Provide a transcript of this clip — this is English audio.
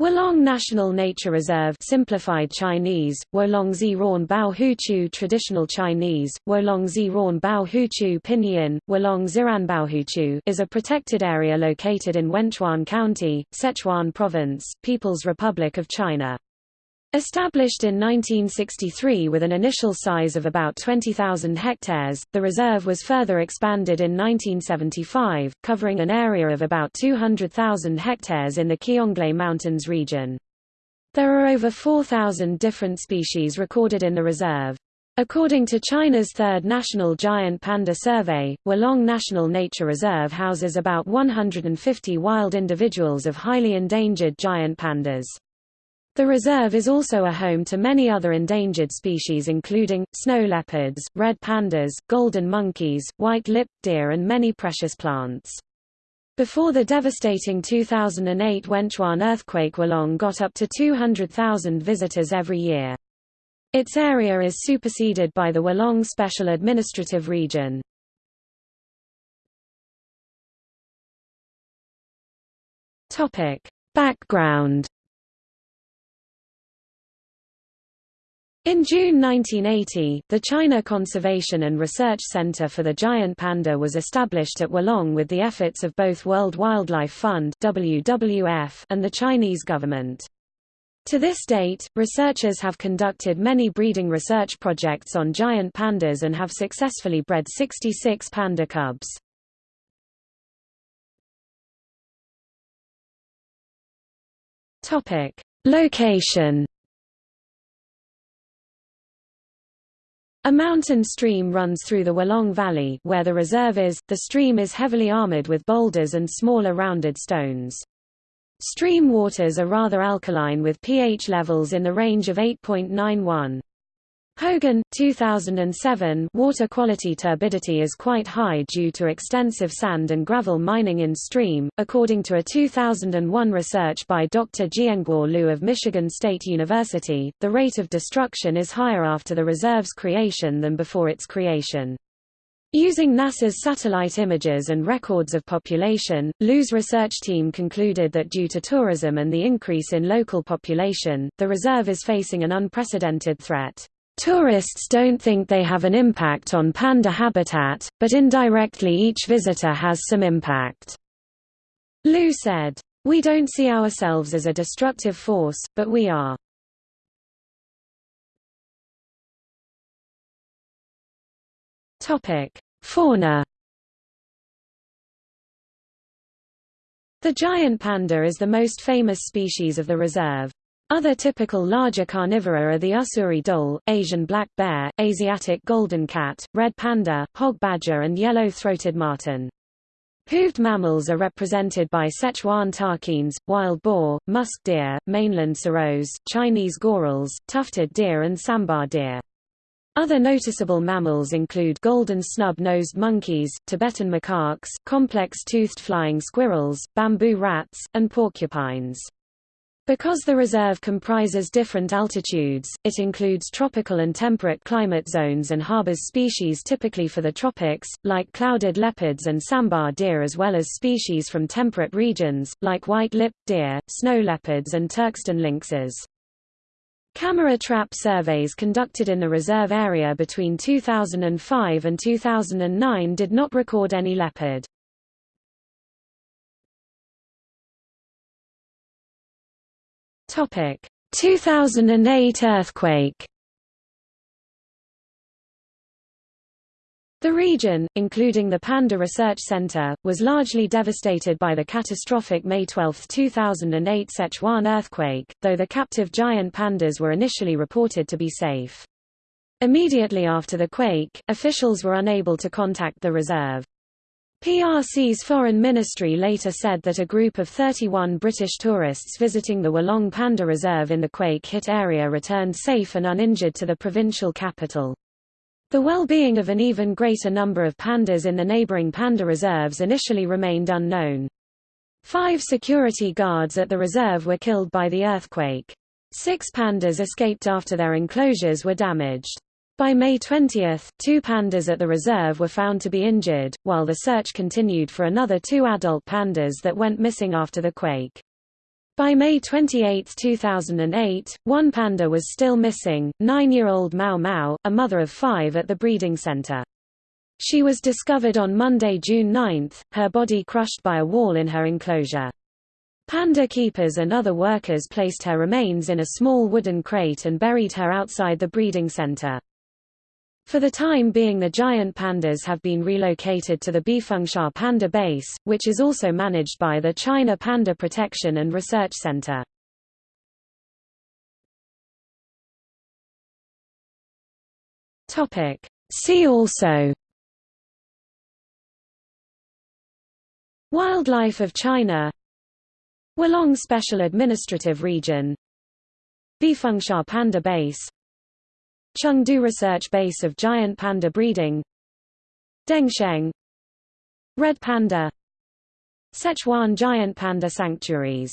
Wolong National Nature Reserve simplified Chinese, Wolongzi Ran Bao Huchu Traditional Chinese, Wolongzi Ran Bao Huchu Pinyin, Wolong Ziran Bao Huchu is a protected area located in Wenchuan County, Sichuan Province, People's Republic of China. Established in 1963 with an initial size of about 20,000 hectares, the reserve was further expanded in 1975, covering an area of about 200,000 hectares in the Qionglai Mountains region. There are over 4,000 different species recorded in the reserve. According to China's third National Giant Panda Survey, Wolong National Nature Reserve houses about 150 wild individuals of highly endangered giant pandas. The reserve is also a home to many other endangered species including, snow leopards, red pandas, golden monkeys, white-lipped deer and many precious plants. Before the devastating 2008 Wenchuan earthquake Wolong got up to 200,000 visitors every year. Its area is superseded by the Wolong Special Administrative Region. Background In June 1980, the China Conservation and Research Center for the Giant Panda was established at Wolong with the efforts of both World Wildlife Fund WWF and the Chinese government. To this date, researchers have conducted many breeding research projects on giant pandas and have successfully bred 66 panda cubs. Location A mountain stream runs through the Wolong Valley where the reserve is. The stream is heavily armored with boulders and smaller rounded stones. Stream waters are rather alkaline with pH levels in the range of 8.91. Hogan, 2007 Water quality turbidity is quite high due to extensive sand and gravel mining in stream, according to a 2001 research by Dr. Jianguo Liu of Michigan State University, the rate of destruction is higher after the reserve's creation than before its creation. Using NASA's satellite images and records of population, Liu's research team concluded that due to tourism and the increase in local population, the reserve is facing an unprecedented threat. Tourists don't think they have an impact on panda habitat, but indirectly each visitor has some impact. Liu said, We don't see ourselves as a destructive force, but we are. Fauna The giant panda is the most famous species of the reserve. Other typical larger carnivora are the Ussuri dhole, Asian black bear, Asiatic golden cat, red panda, hog badger and yellow-throated marten. Hooved mammals are represented by Sichuan takins, wild boar, musk deer, mainland serows, Chinese gorals, tufted deer and sambar deer. Other noticeable mammals include golden snub-nosed monkeys, Tibetan macaques, complex-toothed flying squirrels, bamboo rats, and porcupines. Because the reserve comprises different altitudes, it includes tropical and temperate climate zones and harbors species typically for the tropics, like clouded leopards and sambar deer as well as species from temperate regions, like white-lipped deer, snow leopards and Turkestan lynxes. Camera trap surveys conducted in the reserve area between 2005 and 2009 did not record any leopard. 2008 earthquake The region, including the Panda Research Center, was largely devastated by the catastrophic May 12, 2008 Sichuan earthquake, though the captive giant pandas were initially reported to be safe. Immediately after the quake, officials were unable to contact the reserve. PRC's foreign ministry later said that a group of 31 British tourists visiting the Wolong Panda Reserve in the quake-hit area returned safe and uninjured to the provincial capital. The well-being of an even greater number of pandas in the neighboring panda reserves initially remained unknown. Five security guards at the reserve were killed by the earthquake. Six pandas escaped after their enclosures were damaged. By May 20, two pandas at the reserve were found to be injured, while the search continued for another two adult pandas that went missing after the quake. By May 28, 2008, one panda was still missing, nine-year-old Mao Mao, a mother of five at the breeding center. She was discovered on Monday, June 9, her body crushed by a wall in her enclosure. Panda keepers and other workers placed her remains in a small wooden crate and buried her outside the breeding center. For the time being the giant pandas have been relocated to the Bifengxia Panda Base, which is also managed by the China Panda Protection and Research Center. See also Wildlife of China Wolong Special Administrative Region Bifengxia Panda Base Chengdu Research Base of Giant Panda Breeding Dengsheng Red Panda Sichuan Giant Panda Sanctuaries